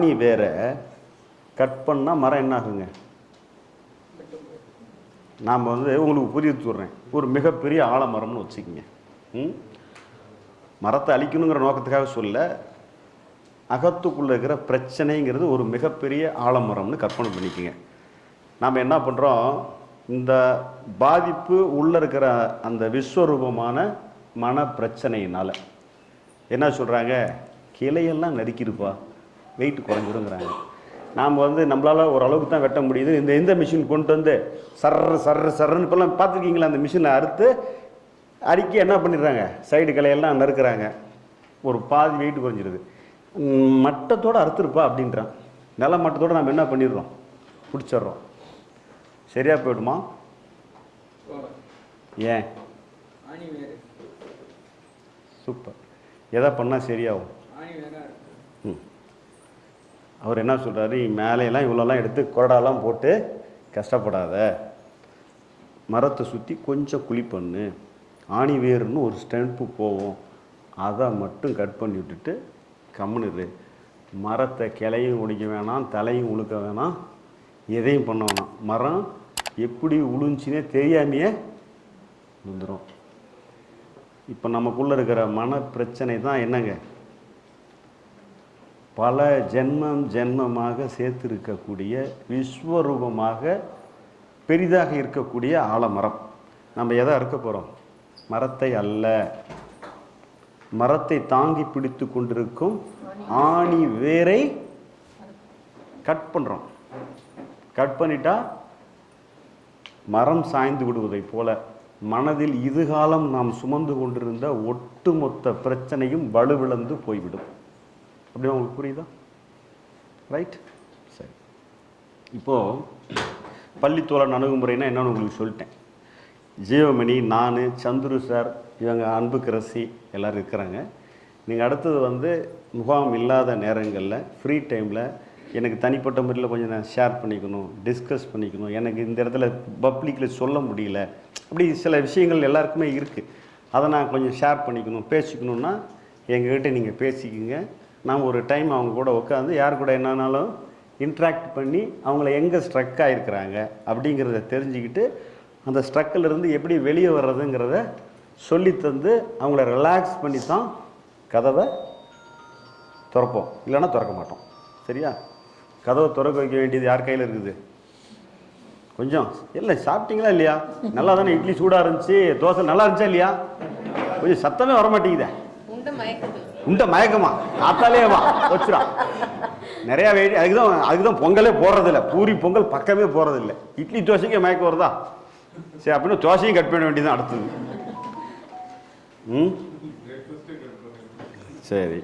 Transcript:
வேற கட் பண்ணால் மரம் என்ன ஆகுங்க நாம் வந்து உங்களுக்கு புரிய சொல்கிறேன் ஒரு மிகப்பெரிய ஆலமரம்னு வச்சுக்கோங்க. ம்? மரத்தை அழிக்கணுங்கிற நோக்கத்துக்காக சொல்ல அகத்துக்குள்ளே இருக்கிற பிரச்சனைங்கிறது ஒரு மிகப்பெரிய ஆலமரம்னு கற்பனை பண்ணிக்கோங்க. நாம் என்ன பண்ணுறோம் இந்த பாதிப்பு உள்ளே இருக்கிற அந்த விஸ்வரூபமான மன பிரச்சனையினால் என்ன சொல்கிறாங்க கிளையெல்லாம் நறுக்கிருப்பா. வெயிட் குறைஞ்சிருங்கிறாங்க நாம் வந்து நம்மளால் ஓரளவுக்கு தான் வெட்ட முடியுது. இந்த இந்த மிஷின் கொண்டு வந்து சர்ற சர்ற சர்றன்னு இப்போல்லாம் பார்த்துருக்கீங்களா? அந்த மிஷினை அறுத்து அரிக்கி என்ன பண்ணிடுறாங்க? சைடு கிளையெல்லாம் நறுக்கிறாங்க. ஒரு பாதி வெயிட் குறைஞ்சிருது. மட்டத்தோட அறுத்துருப்பா அப்படின்றான். நில மட்டத்தோட நம்ம என்ன பண்ணிடுறோம்? பிடிச்சிட்றோம். சரியா போயிடுமா? ஏன்? சூப்பர். எதை பண்ணால் சரியாகும். ம். அவர் என்ன சொல்கிறாரு மேலையெல்லாம் இவ்வளோலாம் எடுத்து கொரடாலாம் போட்டு கஷ்டப்படாத. மரத்தை சுற்றி கொஞ்சம் குழி பண்ணு. ஆணி வேர்னு ஒரு ஸ்டெம்பு போகும் அதை மட்டும் கட் பண்ணி விட்டுட்டு கம்முனுரு மரத்தை கிளையும் உடைக்க வேணாம் தலையும் உழுக்க வேணாம். எதையும் பண்ண வேணாம். மரம் எப்படி உளுஞ்சினே தெரியாமையே வந்துடும் இப்போ நமக்குள்ளே இருக்கிற மன பிரச்சனை தான் என்னங்க? பல ஜென்மம் ஜென்மமாக சேர்த்திருக்கக்கூடிய விஸ்வரூபமாக பெரிதாக இருக்கக்கூடிய ஆலமரம். நம்ம எதை அறுக்க போகிறோம் மரத்தை அல்ல. மரத்தை தாங்கி பிடித்து கொண்டிருக்கும் ஆணி வேரை கட் பண்ணுறோம் கட் பண்ணிட்டா மரம் சாய்ந்து விடுவதைப் போல மனதில் இதுகாலம் நாம் சுமந்து கொண்டிருந்த ஒட்டுமொத்த பிரச்சனையும் வலுவிழந்து போய்விடும். அப்படியே உங்களுக்கு புரியுதா? ரைட் சரி. இப்போது பள்ளித்தோழன் அணுகுமுறைனா என்னன்னு உங்களுக்கு சொல்லிட்டேன். ஜீவமணி நான் சந்துரு சார் இவங்க அன்புக்கரசி எல்லோரும் இருக்கிறாங்க. நீங்கள் அடுத்தது வந்து முகாம் இல்லாத நேரங்களில் ஃப்ரீ டைமில் எனக்கு தனிப்பட்ட முறையில் கொஞ்சம் நான் ஷேர் பண்ணிக்கணும் டிஸ்கஸ் பண்ணிக்கணும். எனக்கு இந்த இடத்துல பப்ளிக்கில் சொல்ல முடியல. அப்படி சில விஷயங்கள் எல்லாருக்குமே இருக்குது அதை நான் கொஞ்சம் ஷேர் பண்ணிக்கணும் பேசிக்கணுன்னா எங்ககிட்ட நீங்கள் பேசிக்கோங்க. நாம் ஒரு டைம் அவங்க கூட உட்காந்து யார் கூட என்னன்னாலும் இன்ட்ராக்ட் பண்ணி அவங்கள எங்கே ஸ்ட்ரக் ஆகிருக்கிறாங்க அப்படிங்கிறத தெரிஞ்சுக்கிட்டு அந்த ஸ்ட்ரக்கில் இருந்து எப்படி வெளியே வர்றதுங்கிறத சொல்லி தந்து அவங்கள ரிலாக்ஸ் பண்ணி தான் கதவை திறப்போம். இல்லைன்னா திறக்க மாட்டோம். சரியா? கதவை திறக்க வைக்க வேண்டியது யார் கையில் இருக்குது? கொஞ்சம். இல்லை சாப்பிட்டீங்களா இல்லையா? நல்லா தானே இட்லி சூடாக இருந்துச்சு. தோசை நல்லா இருந்துச்சா இல்லையா? கொஞ்சம் சத்தமே வர இந்த மயக்கமா? காத்தாலே வா வச்சுடா. நிறையா வெயிட் அதுக்கு தான் அதுக்கு தான் பொங்கலே போடுறதில்ல. பூரி பொங்கல் பக்கமே போகிறதில்ல இட்லி தோசைக்கே மயக்கம் வருதா? சரி அப்படின்னா தோசையும் கட் பண்ண வேண்டியதுதான் அடுத்தது. ம்? சரி.